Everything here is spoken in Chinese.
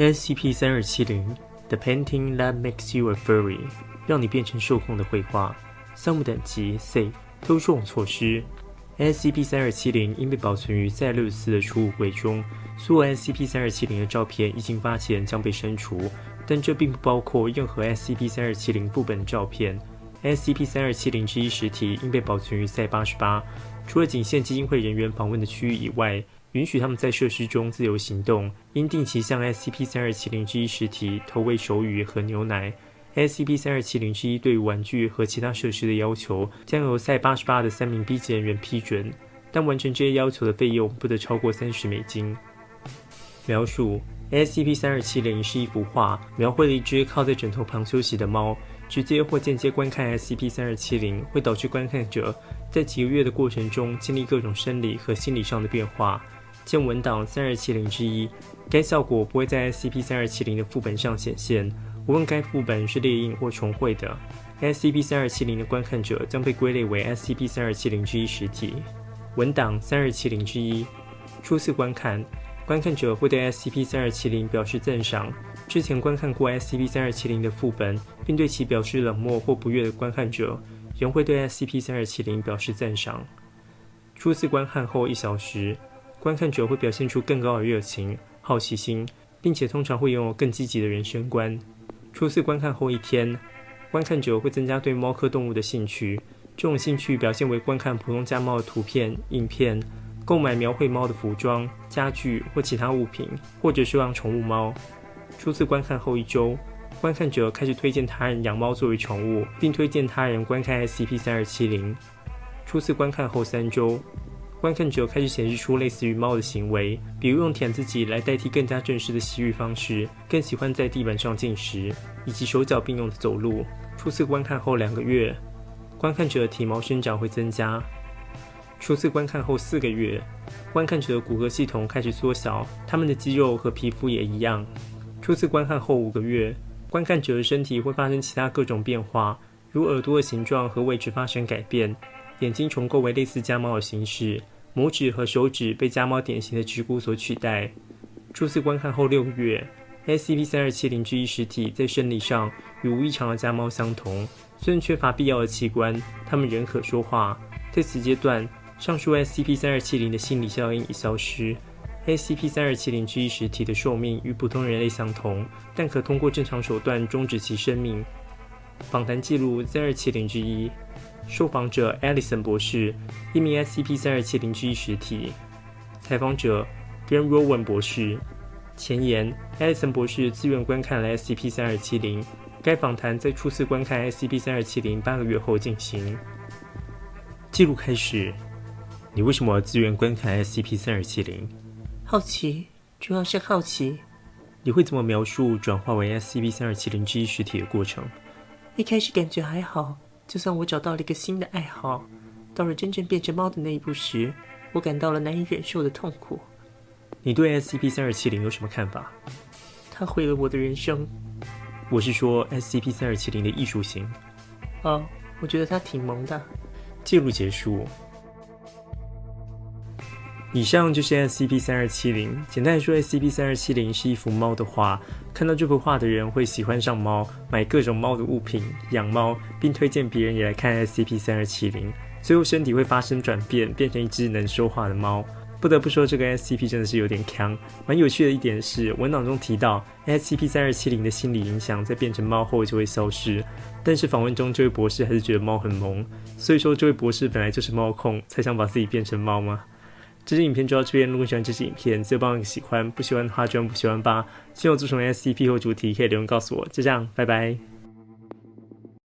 SCP 三二七零 The Painting That Makes You a Furry，让你变成受控的绘画。项目等级 Safe，偷种措施。SCP 三二七零应被保存于在六十四的储物柜中。所有 SCP 三二七零的照片一经发现将被删除，但这并不包括任何 SCP 三二七零副本的照片。SCP 三二七零之一实体应被保存于赛八十八，除了仅限基金会人员访问的区域以外。允许他们在设施中自由行动，应定期向 SCP 三二七零之一实体投喂手语和牛奶。SCP 三二七零之一对玩具和其他设施的要求将由赛八十八的三名 B 级人员批准，但完成这些要求的费用不得超过三十美金。描述：SCP 三二七零是一幅画，描绘了一只靠在枕头旁休息的猫。直接或间接观看 SCP 三二七零会导致观看者在几个月的过程中经历各种生理和心理上的变化。见文档三二七零之一，该效果不会在 SCP 三二七零的副本上显现，无论该副本是猎印或重绘的。SCP 三二七零的观看者将被归类为 SCP 三二七零之一实体。文档三二七零之一，初次观看，观看者会对 SCP 三二七零表示赞赏。之前观看过 SCP 三二七零的副本，并对其表示冷漠或不悦的观看者，仍会对 SCP 三二七零表示赞赏。初次观看后一小时。观看者会表现出更高的热情、好奇心，并且通常会拥有更积极的人生观。初次观看后一天，观看者会增加对猫科动物的兴趣。这种兴趣表现为观看普通家猫的图片、影片，购买描绘猫的服装、家具或其他物品，或者收养宠物猫。初次观看后一周，观看者开始推荐他人养猫作为宠物，并推荐他人观看 SCP 三二七零。初次观看后三周。观看者开始显示出类似于猫的行为，比如用舔自己来代替更加正式的洗浴方式，更喜欢在地板上进食，以及手脚并用的走路。初次观看后两个月，观看者体毛生长会增加。初次观看后四个月，观看者的骨骼系统开始缩小，他们的肌肉和皮肤也一样。初次观看后五个月，观看者的身体会发生其他各种变化，如耳朵的形状和位置发生改变。眼睛重构为类似家猫的形式，拇指和手指被家猫典型的指骨所取代。初次观看后六个月，SCP 三二七零之一实体在生理上与无异常的家猫相同，虽然缺乏必要的器官，它们仍可说话。在此阶段，上述 SCP 三二七零的心理效应已消失。SCP 三二七零之一实体的寿命与普通人类相同，但可通过正常手段终止其生命。访谈记录三二七零之一。受访者 Alison 博士，一名 SCP 三二七零之一实体。采访者 Ben Rowan 博士。前言：Alison 博士自愿观看了 SCP 三二七零。该访谈在初次观看 SCP 三二七零八个月后进行。记录开始。你为什么要自愿观看 SCP 三二七零？好奇，主要是好奇。你会怎么描述转化为 SCP 三二七零之一实体的过程？一开始感觉还好。就算我找到了一个新的爱好，到了真正变成猫的那一步时，我感到了难以忍受的痛苦。你对 SCP 三二七零有什么看法？它毁了我的人生。我是说 SCP 三二七零的艺术性。哦，我觉得它挺萌的。记录结束。以上就是 SCP 三二七零。简单来说，SCP 三二七零是一幅猫的画。看到这幅画的人会喜欢上猫，买各种猫的物品，养猫，并推荐别人也来看 SCP 三二七零。最后身体会发生转变，变成一只能说话的猫。不得不说，这个 SCP 真的是有点强。蛮有趣的一点是，文档中提到 SCP 三二七零的心理影响在变成猫后就会消失。但是访问中，这位博士还是觉得猫很萌。所以说，这位博士本来就是猫控，才想把自己变成猫吗？这支影片就到这边。如果喜欢这支影片，记得帮个喜欢；不喜欢的话，就按不喜欢吧。希望做成 SCP 或主题，可以留言告诉我。就这样，拜拜。